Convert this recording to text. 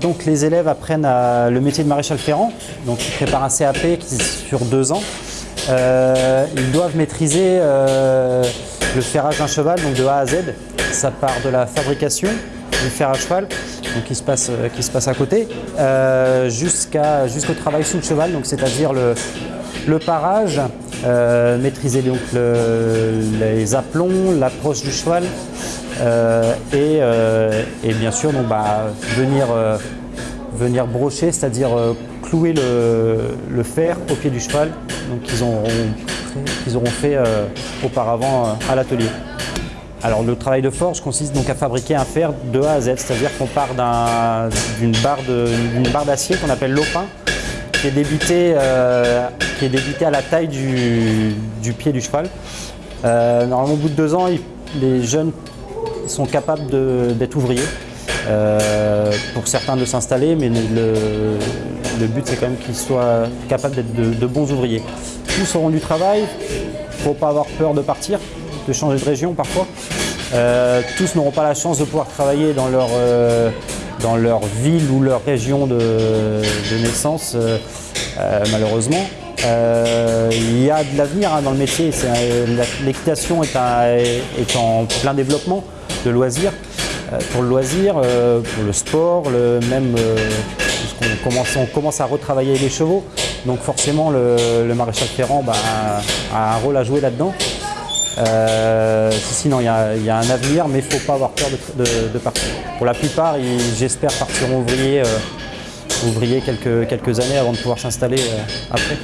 Donc les élèves apprennent le métier de maréchal ferrant, donc ils préparent un CAP qui sur deux ans. Euh, ils doivent maîtriser euh, le ferrage d'un cheval, donc de A à Z. Ça part de la fabrication du fer à cheval, qui se passe, à côté, euh, jusqu'au travail sous le cheval, c'est-à-dire le, le parage, euh, maîtriser donc le- les aplombs, l'approche du cheval, euh, et, euh, et bien sûr donc, bah, venir, brocher, c'est-à-dire clouer le, fer au pied du cheval, qu'ils auront, fait auparavant à l'atelier. Alors le travail de forge consiste donc à fabriquer un fer de A à Z, c'est-à-dire qu'on part d'une barre d'acier qu'on appelle l'opin, qui est débité, euh, qui est débité à la taille du, pied du cheval. Euh, normalement, au bout de deux ans, les jeunes sont capables d'être ouvriers. Euh, pour certains de s'installer, mais le, but c'est quand même qu'ils soient capables d'être de, bons ouvriers. Tous auront du travail, il ne faut pas avoir peur de partir, de changer de région parfois. Tous n'auront pas la chance de pouvoir travailler dans leur, dans leur ville ou leur région de, naissance, euh, euh, malheureusement. Euh, il y a de l'avenir hein, dans le métier. L'équitation est, en plein développement de loisirs. Pour le loisir, pour le sport, même, on commence à retravailler les chevaux. Donc forcément, le, le maréchal ferrand bah, a un rôle à jouer là-dedans. Euh, si, si, non, il y, y a un avenir, mais il ne faut pas avoir peur de, de- de partir. Pour la plupart, j'espère, partiront ouvriers, euh, quelques, quelques années avant de pouvoir s'installer euh, après.